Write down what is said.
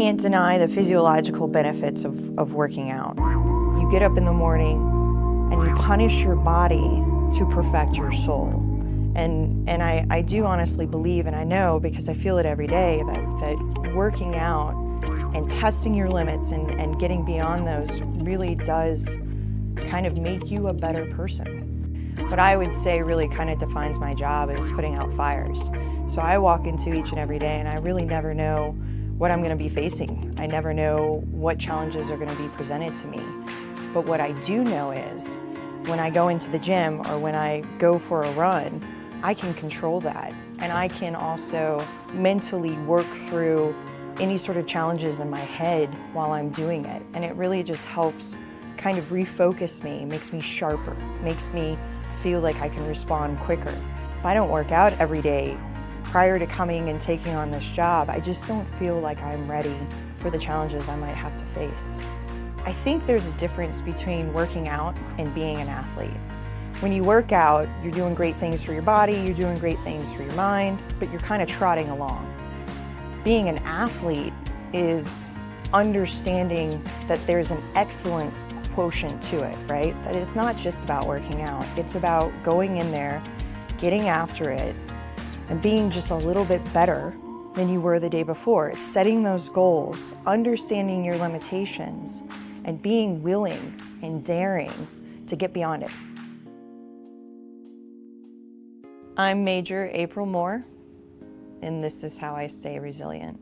Can't deny the physiological benefits of, of working out. You get up in the morning and you punish your body to perfect your soul. And, and I, I do honestly believe, and I know because I feel it every day, that, that working out and testing your limits and, and getting beyond those really does kind of make you a better person. What I would say really kind of defines my job is putting out fires. So I walk into each and every day and I really never know what I'm going to be facing. I never know what challenges are going to be presented to me. But what I do know is when I go into the gym or when I go for a run, I can control that. And I can also mentally work through any sort of challenges in my head while I'm doing it. And it really just helps kind of refocus me, makes me sharper, makes me feel like I can respond quicker. If I don't work out every day, prior to coming and taking on this job, I just don't feel like I'm ready for the challenges I might have to face. I think there's a difference between working out and being an athlete. When you work out, you're doing great things for your body, you're doing great things for your mind, but you're kind of trotting along. Being an athlete is understanding that there's an excellence quotient to it, right? That it's not just about working out. It's about going in there, getting after it, and being just a little bit better than you were the day before. It's setting those goals, understanding your limitations, and being willing and daring to get beyond it. I'm Major April Moore, and this is how I stay resilient.